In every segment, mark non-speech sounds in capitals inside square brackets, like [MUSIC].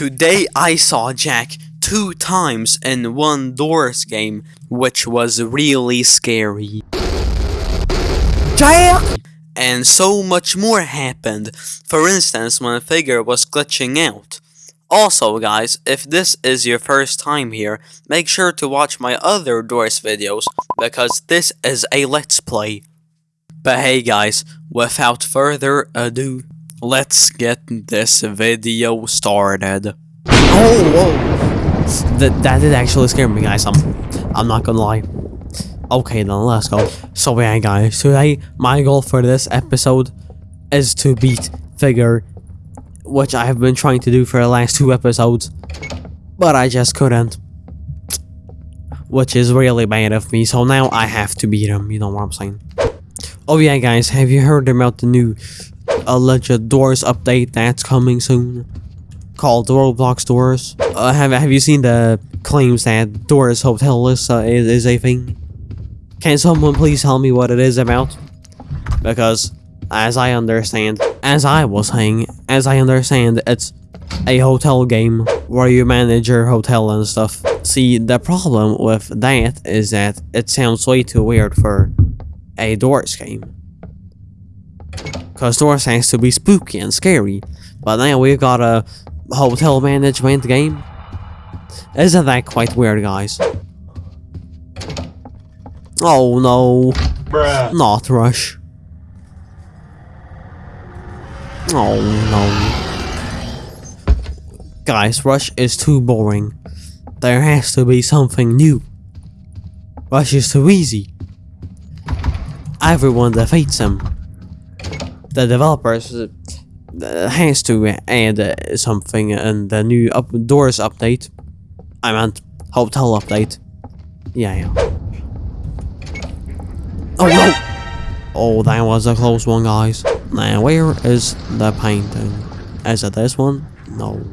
Today I saw Jack two times in one Doors game, which was really scary. Jack! And so much more happened, for instance when a figure was glitching out. Also guys, if this is your first time here, make sure to watch my other Doors videos, because this is a let's play. But hey guys, without further ado, let's get this video started. Oh, whoa. That, that did actually scare me, guys. I'm, I'm not gonna lie. Okay, then let's go. So yeah, guys, today my goal for this episode is to beat Figure, which I have been trying to do for the last two episodes, but I just couldn't. Which is really bad of me, so now I have to beat him, you know what I'm saying. Oh yeah, guys, have you heard about the new alleged Doors update that's coming soon? Called Roblox Doors. Uh, have Have you seen the claims that Doors Hotel is, uh, is, is a thing? Can someone please tell me what it is about? Because, as I understand, as I was saying, as I understand, it's a hotel game where you manage your hotel and stuff. See, the problem with that is that it sounds way too weird for a Doors game. Cause Doors has to be spooky and scary, but now we've got a hotel management game. Isn't that quite weird, guys? Oh no, Bruh. not Rush. Oh no. Guys, Rush is too boring. There has to be something new. Rush is too easy. Everyone defeats him. The developers uh, has to add uh, something in the new up doors update. I meant hotel update. Yeah, yeah. Oh no! Oh, that was a close one, guys. Now, where is the painting? Is it this one? No.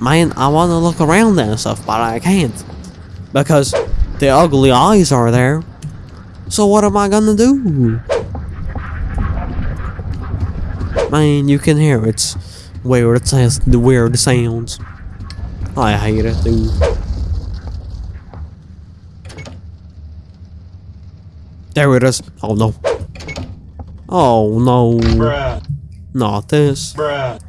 Man, I want to look around and stuff, but I can't. Because the ugly eyes are there. So what am I gonna do? Man, you can hear it's weird. It says the weird sounds. I hate it, dude. There it is. Oh no. Oh no. Bruh. Not this. Bruh.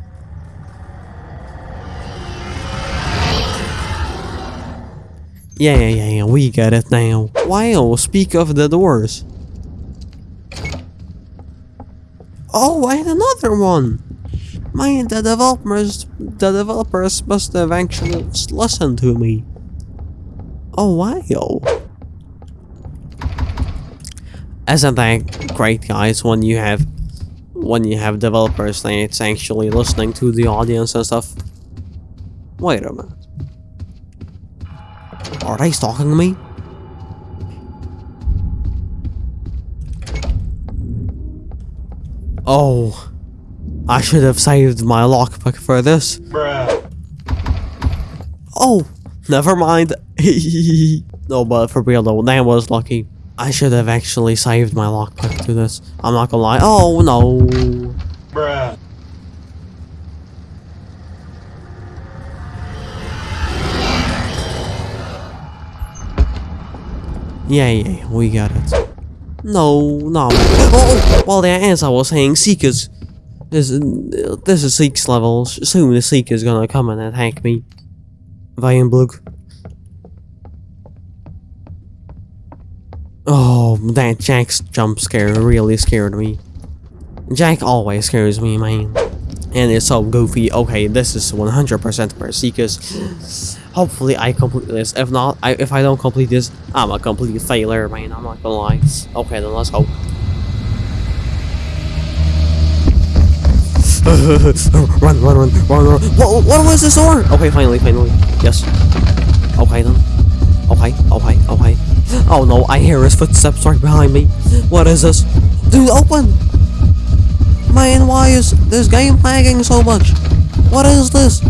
Yeah, yeah, yeah, yeah, we get it now. Wow, speak of the doors. Oh, I had another one! Man, the developers, the developers must have actually listened to me. Oh, wow. Isn't that great, guys, when you have, when you have developers that's actually listening to the audience and stuff? Wait a minute. Are they stalking me? Oh, I should have saved my lockpick for this. Bruh. Oh, never mind. [LAUGHS] no, but for real though, that was lucky. I should have actually saved my lockpick to this. I'm not gonna lie. Oh no. Bruh. Yeah, yeah, we got it. No, no. Oh, oh, oh. well, there, as I was saying, Seekers. This, this is Seek's level. Soon the Seeker's gonna come and attack me. Vajenblug. Oh, that Jack's jump scare really scared me. Jack always scares me, man. And it's so goofy. Okay, this is 100% for Seekers. Hopefully I complete this. If not, I, if I don't complete this, I'm a complete failure, man. I'm not gonna lie. Okay, then let's go. [LAUGHS] run, run, run, run, run. What, what was this door? Okay, finally, finally. Yes. Okay, then. Okay, okay, okay. Oh no, I hear his footsteps right behind me. What is this? Dude, open! Man, why is this game lagging so much? What is this?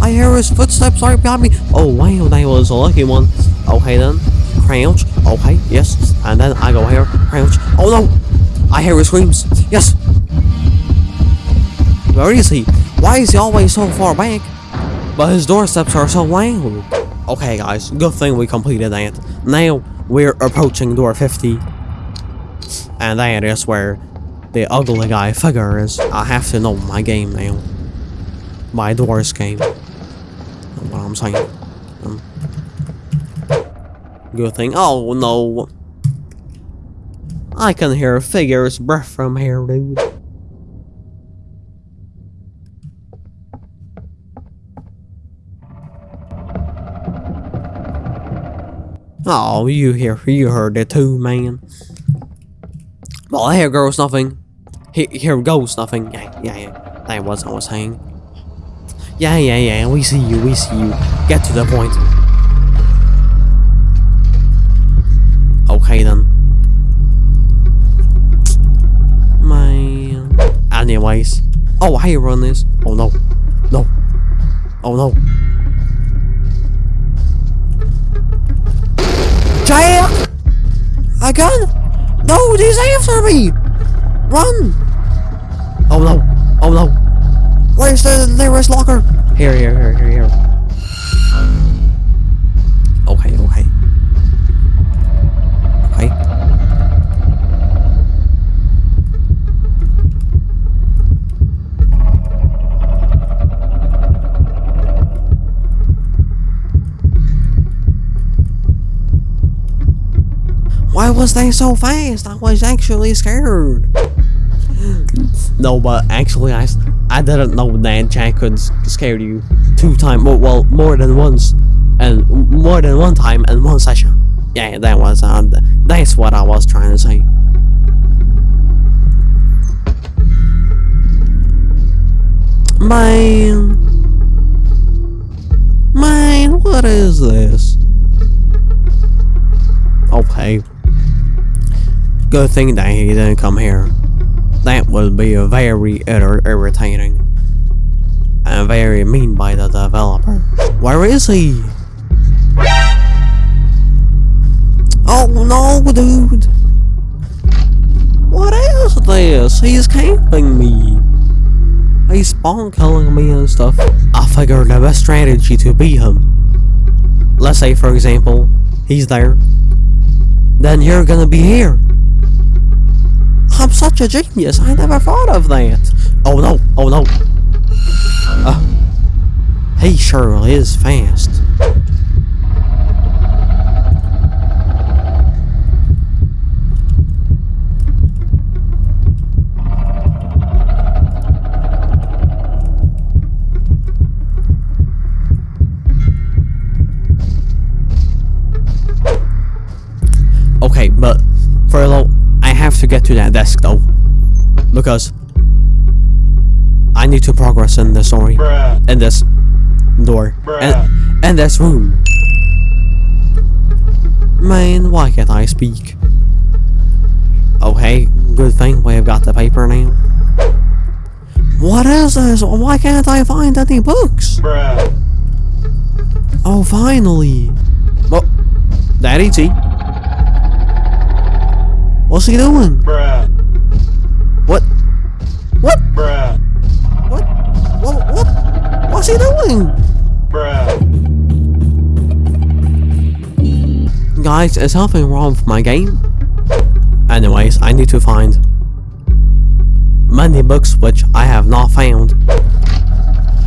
I hear his footsteps right behind me. Oh wow, that was a lucky one. Okay then. Crouch. Okay, yes. And then I go here. Crouch. Oh no! I hear his screams. Yes! Where is he? Why is he always so far back? But his doorsteps are so loud. Okay, guys, good thing we completed that. Now we're approaching door 50. And that is where the ugly guy figure is. I have to know my game now. My doors game. What I'm saying. Um, good thing. Oh no. I can hear figure's breath from here, dude. Oh, you hear, you heard it too, man. Well, here goes nothing. Here, here goes nothing. Yeah, yeah, yeah. That was I was saying. Yeah, yeah, yeah. We see you. We see you. Get to the point. Okay then. Man. Uh, anyways. Oh, I run this. Oh no. No. Oh no. Jack! Again? No, he's after me! Run! Oh no. Oh no. Where's the nearest locker? Here, here, here, here, here. Okay, okay. Okay. Why was they so fast? I was actually scared. No, but actually, I, I didn't know Jack could scare you two times. Well, well, more than once, and more than one time in one session. Yeah, that was uh, that's what I was trying to say. Man, man, what is this? Okay. Good thing that he didn't come here. That would be very ir- irritating. And very mean by the developer. Where is he? Oh no, dude! What is this? He's camping me. He's spawn killing me and stuff. I figured the best strategy to beat him. Let's say, for example, he's there. Then you're gonna be here. I'm such a genius. I never thought of that. Oh no. Oh no. Uh, he sure is fast. Desk though, because I need to progress in this story, Bruh. in this door, and, and this room. Man, why can't I speak? Oh, okay, good thing we have got the paper now. What is this? Why can't I find any books? Bruh. Oh, finally. Well, Daddy T. What's he doing? Bruh. What? Bruh. What? What? What? What's he doing? Bruh. Guys, is something wrong with my game? Anyways, I need to find many books which I have not found.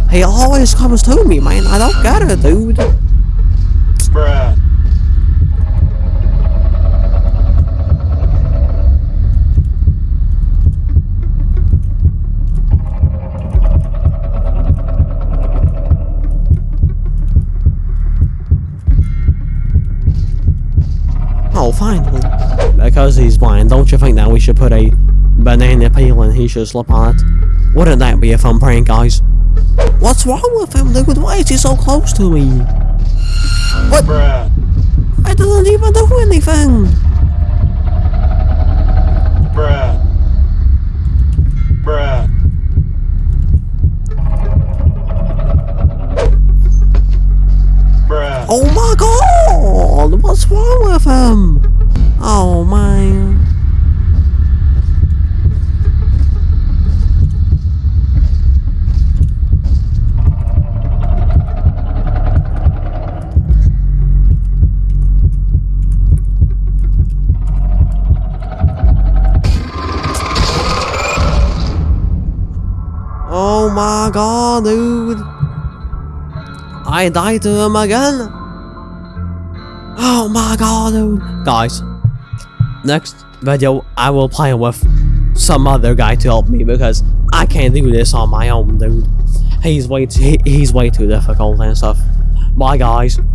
He always comes to me, man. I don't get it, dude. Bruh. Because he's blind, don't you think that we should put a banana peel and he should slip on it? Wouldn't that be a fun prank, guys? What's wrong with him, dude? Why is he so close to me? Bruh. I didn't even do anything. Bruh. Bruh. Bruh. Oh my god! What's wrong with him? My god, dude. I died to him again. Oh my god, dude. Guys, next video, I will play with some other guy to help me because I can't do this on my own, dude. He's way too, he's way too difficult and stuff. Bye, guys.